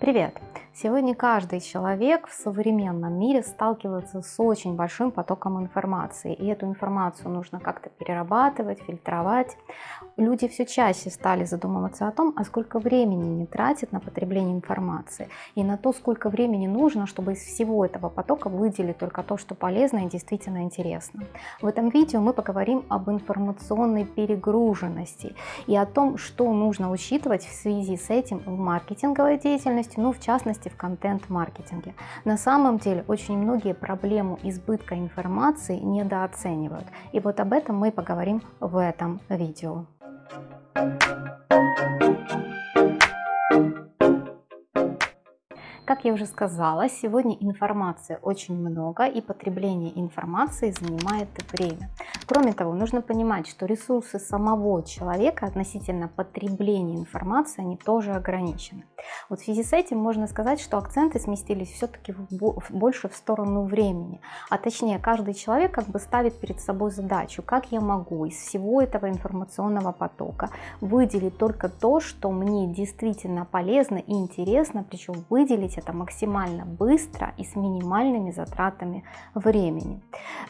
Привет! Сегодня каждый человек в современном мире сталкивается с очень большим потоком информации, и эту информацию нужно как-то перерабатывать, фильтровать. Люди все чаще стали задумываться о том, а сколько времени не тратят на потребление информации, и на то, сколько времени нужно, чтобы из всего этого потока выделить только то, что полезно и действительно интересно. В этом видео мы поговорим об информационной перегруженности и о том, что нужно учитывать в связи с этим в маркетинговой деятельности, ну в частности в контент-маркетинге. На самом деле очень многие проблему избытка информации недооценивают. И вот об этом мы поговорим в этом видео. Как я уже сказала, сегодня информации очень много и потребление информации занимает время. Кроме того, нужно понимать, что ресурсы самого человека относительно потребления информации, они тоже ограничены. Вот в связи с этим можно сказать, что акценты сместились все-таки больше в сторону времени. А точнее, каждый человек как бы ставит перед собой задачу, как я могу из всего этого информационного потока выделить только то, что мне действительно полезно и интересно, причем выделить это максимально быстро и с минимальными затратами времени.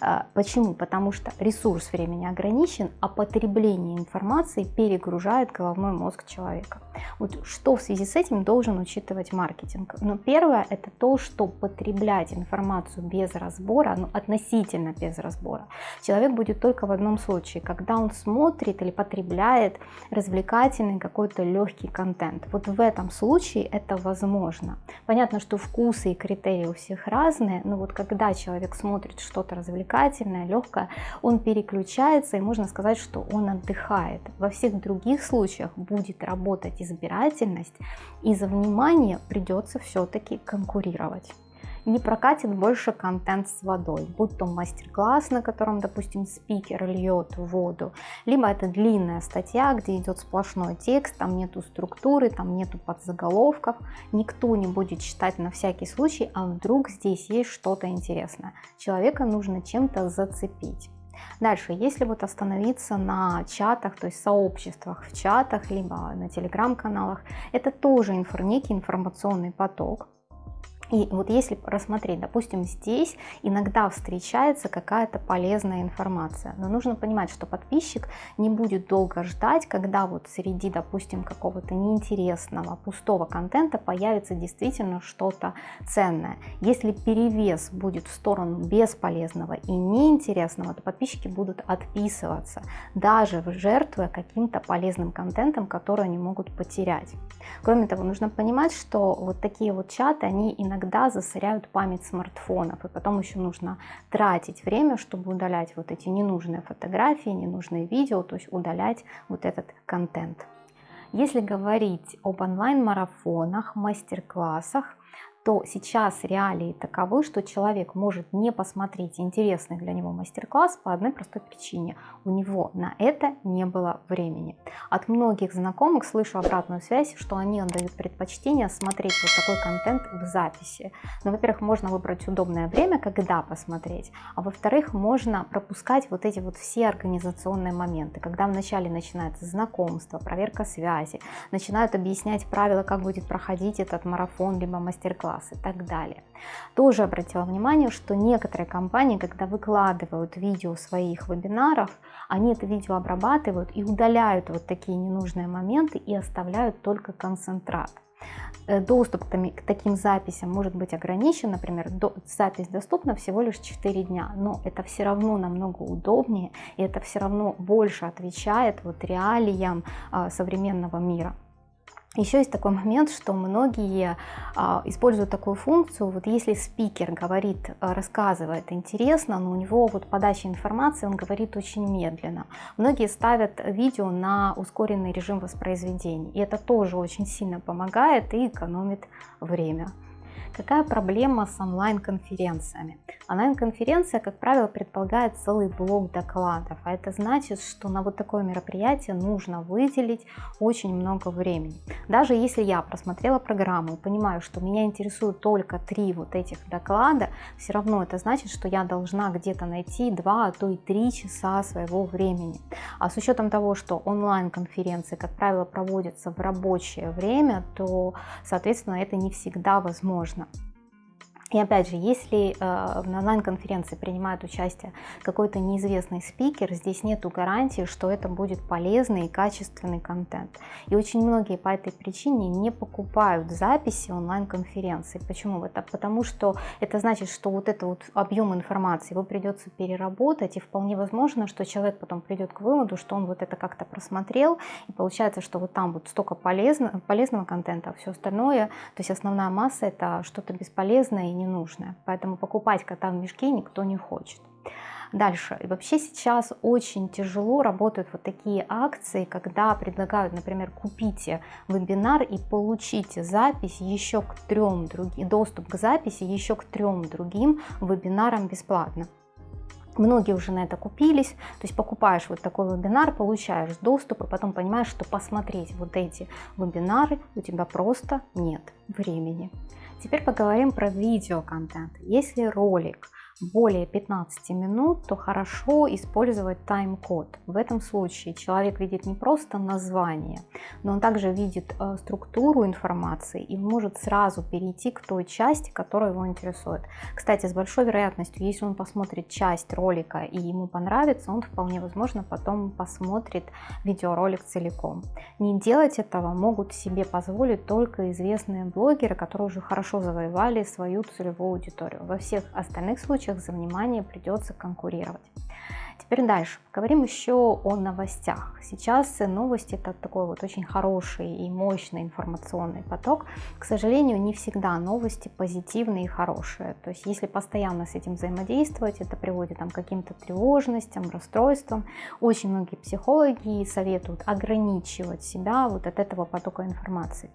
А, почему? Потому что ресурс времени ограничен, а потребление информации перегружает головной мозг человека. Вот что в связи с этим должен учитывать маркетинг? Ну, первое это то, что потреблять информацию без разбора, ну, относительно без разбора, человек будет только в одном случае, когда он смотрит или потребляет развлекательный какой-то легкий контент. Вот в этом случае это возможно. Понятно, что вкусы и критерии у всех разные, но вот когда человек смотрит что-то развлекательное, легкое, он переключается и можно сказать, что он отдыхает. Во всех других случаях будет работать избирательность и за внимание придется все-таки конкурировать не прокатит больше контент с водой, будь то мастер-класс, на котором, допустим, спикер льет воду, либо это длинная статья, где идет сплошной текст, там нету структуры, там нету подзаголовков, никто не будет читать на всякий случай, а вдруг здесь есть что-то интересное. Человека нужно чем-то зацепить. Дальше, если вот остановиться на чатах, то есть сообществах в чатах, либо на телеграм-каналах, это тоже инфор, некий информационный поток, и вот если рассмотреть, допустим, здесь иногда встречается какая-то полезная информация, но нужно понимать, что подписчик не будет долго ждать, когда вот среди, допустим, какого-то неинтересного, пустого контента появится действительно что-то ценное. Если перевес будет в сторону бесполезного и неинтересного, то подписчики будут отписываться, даже жертвуя каким-то полезным контентом, который они могут потерять. Кроме того, нужно понимать, что вот такие вот чаты, они иногда иногда засоряют память смартфонов, и потом еще нужно тратить время, чтобы удалять вот эти ненужные фотографии, ненужные видео, то есть удалять вот этот контент. Если говорить об онлайн-марафонах, мастер-классах, то сейчас реалии таковы, что человек может не посмотреть интересный для него мастер-класс по одной простой причине. У него на это не было времени. От многих знакомых слышу обратную связь, что они отдают предпочтение смотреть вот такой контент в записи. Но, ну, во-первых, можно выбрать удобное время, когда посмотреть, а во-вторых, можно пропускать вот эти вот все организационные моменты, когда вначале начинается знакомство, проверка связи, начинают объяснять правила, как будет проходить этот марафон, либо мастер-класс, класс и так далее. Тоже обратила внимание, что некоторые компании, когда выкладывают видео своих вебинаров, они это видео обрабатывают и удаляют вот такие ненужные моменты и оставляют только концентрат э, доступ к таким записям может быть ограничен, например, запись доступна всего лишь 4 дня, но это все равно намного удобнее, и это все равно больше отвечает вот реалиям а, современного мира. Еще есть такой момент, что многие а, используют такую функцию, вот если спикер говорит, а, рассказывает интересно, но у него вот подача информации, он говорит очень медленно. Многие ставят видео на ускоренный режим воспроизведения, и это тоже очень сильно помогает и экономит время. Какая проблема с онлайн-конференциями? Онлайн-конференция, как правило, предполагает целый блок докладов, а это значит, что на вот такое мероприятие нужно выделить очень много времени. Даже если я просмотрела программу и понимаю, что меня интересуют только три вот этих доклада, все равно это значит, что я должна где-то найти два, а то и три часа своего времени. А с учетом того, что онлайн-конференции, как правило, проводятся в рабочее время, то, соответственно, это не всегда возможно можно. И опять же, если э, на онлайн-конференции принимает участие какой-то неизвестный спикер, здесь нету гарантии, что это будет полезный и качественный контент. И очень многие по этой причине не покупают записи онлайн-конференции. Почему это? Потому что это значит, что вот этот вот объем информации его придется переработать, и вполне возможно, что человек потом придет к выводу, что он вот это как-то просмотрел, и получается, что вот там вот столько полезно, полезного контента, а все остальное, то есть основная масса это что-то бесполезное и ненужное. Поэтому покупать кота в мешке никто не хочет. Дальше. И вообще сейчас очень тяжело работают вот такие акции, когда предлагают, например, купите вебинар и получите запись еще к трем другим, доступ к записи еще к трем другим вебинарам бесплатно. Многие уже на это купились, то есть покупаешь вот такой вебинар, получаешь доступ и потом понимаешь, что посмотреть вот эти вебинары у тебя просто нет времени. Теперь поговорим про видеоконтент. Если ролик более 15 минут, то хорошо использовать тайм-код. В этом случае человек видит не просто название, но он также видит э, структуру информации и может сразу перейти к той части, которая его интересует. Кстати, с большой вероятностью, если он посмотрит часть ролика и ему понравится, он вполне возможно потом посмотрит видеоролик целиком. Не делать этого могут себе позволить только известные блогеры, которые уже хорошо завоевали свою целевую аудиторию. Во всех остальных случаях случаях за внимание придется конкурировать. Теперь дальше. Поговорим еще о новостях. Сейчас новости это такой вот очень хороший и мощный информационный поток. К сожалению, не всегда новости позитивные и хорошие. То есть если постоянно с этим взаимодействовать, это приводит там, к каким-то тревожностям, расстройствам. Очень многие психологи советуют ограничивать себя вот от этого потока информации.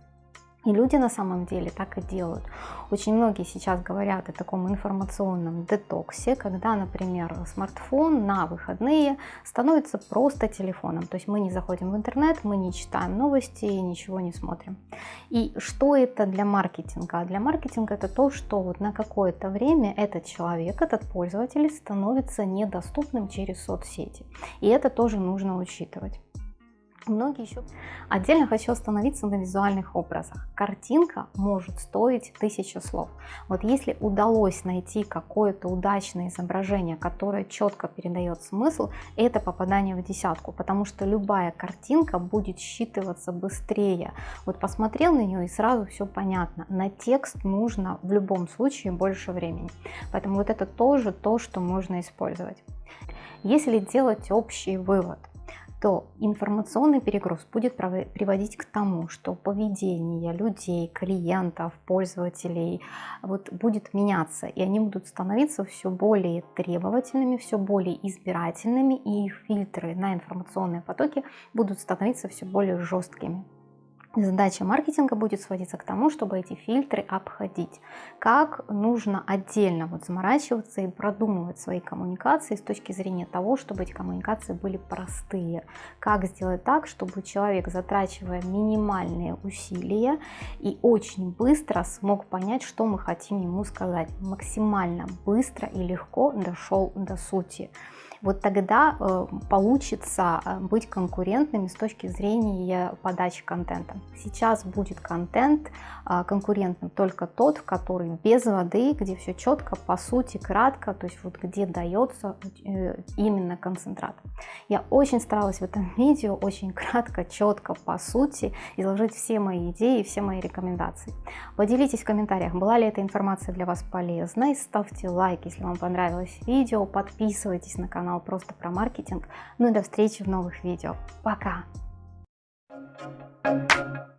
И люди на самом деле так и делают. Очень многие сейчас говорят о таком информационном детоксе, когда, например, смартфон на выходные становится просто телефоном. То есть мы не заходим в интернет, мы не читаем новости, ничего не смотрим. И что это для маркетинга? Для маркетинга это то, что вот на какое-то время этот человек, этот пользователь становится недоступным через соцсети. И это тоже нужно учитывать. Многие еще... Отдельно хочу остановиться на визуальных образах. Картинка может стоить тысячу слов. Вот если удалось найти какое-то удачное изображение, которое четко передает смысл, это попадание в десятку, потому что любая картинка будет считываться быстрее. Вот посмотрел на нее и сразу все понятно. На текст нужно в любом случае больше времени. Поэтому вот это тоже то, что можно использовать. Если делать общий вывод – то информационный перегруз будет приводить к тому, что поведение людей, клиентов, пользователей вот, будет меняться, и они будут становиться все более требовательными, все более избирательными, и их фильтры на информационные потоки будут становиться все более жесткими. Задача маркетинга будет сводиться к тому, чтобы эти фильтры обходить. Как нужно отдельно вот заморачиваться и продумывать свои коммуникации с точки зрения того, чтобы эти коммуникации были простые. Как сделать так, чтобы человек, затрачивая минимальные усилия и очень быстро смог понять, что мы хотим ему сказать. Максимально быстро и легко дошел до сути вот тогда э, получится э, быть конкурентными с точки зрения подачи контента. Сейчас будет контент э, конкурентным только тот, который без воды, где все четко, по сути, кратко, то есть вот где дается именно концентрат. Я очень старалась в этом видео очень кратко, четко, по сути, изложить все мои идеи, все мои рекомендации. Поделитесь в комментариях, была ли эта информация для вас полезной, ставьте лайк, если вам понравилось видео, подписывайтесь на канал канала «Просто про маркетинг». Ну и до встречи в новых видео. Пока! Thank you.